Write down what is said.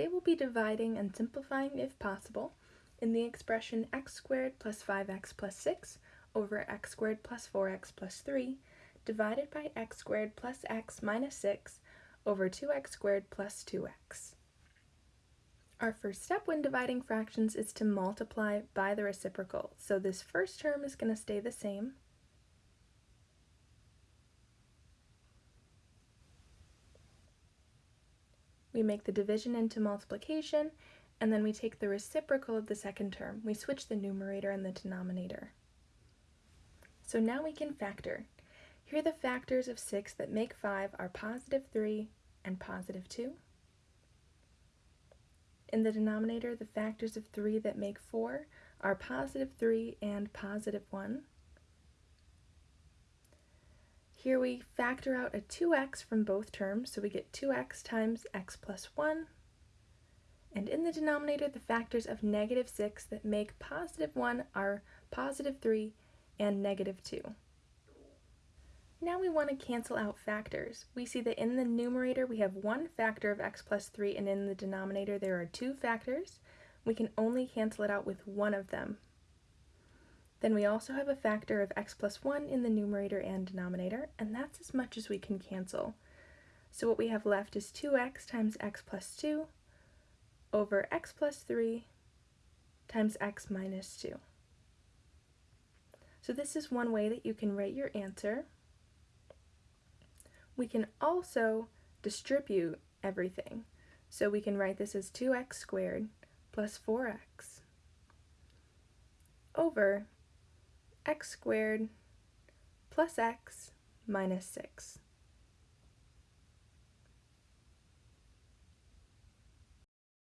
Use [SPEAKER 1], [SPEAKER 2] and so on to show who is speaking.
[SPEAKER 1] Today we'll be dividing and simplifying, if possible, in the expression x squared plus 5x plus 6 over x squared plus 4x plus 3 divided by x squared plus x minus 6 over 2x squared plus 2x. Our first step when dividing fractions is to multiply by the reciprocal. So this first term is going to stay the same. We make the division into multiplication, and then we take the reciprocal of the second term. We switch the numerator and the denominator. So now we can factor. Here the factors of 6 that make 5 are positive 3 and positive 2. In the denominator, the factors of 3 that make 4 are positive 3 and positive 1. Here we factor out a 2x from both terms, so we get 2x times x plus 1. And in the denominator, the factors of negative 6 that make positive 1 are positive 3 and negative 2. Now we want to cancel out factors. We see that in the numerator we have one factor of x plus 3 and in the denominator there are two factors. We can only cancel it out with one of them. Then we also have a factor of x plus 1 in the numerator and denominator, and that's as much as we can cancel. So what we have left is 2x times x plus 2 over x plus 3 times x minus 2. So this is one way that you can write your answer. We can also distribute everything. So we can write this as 2x squared plus 4x over x squared plus x minus 6.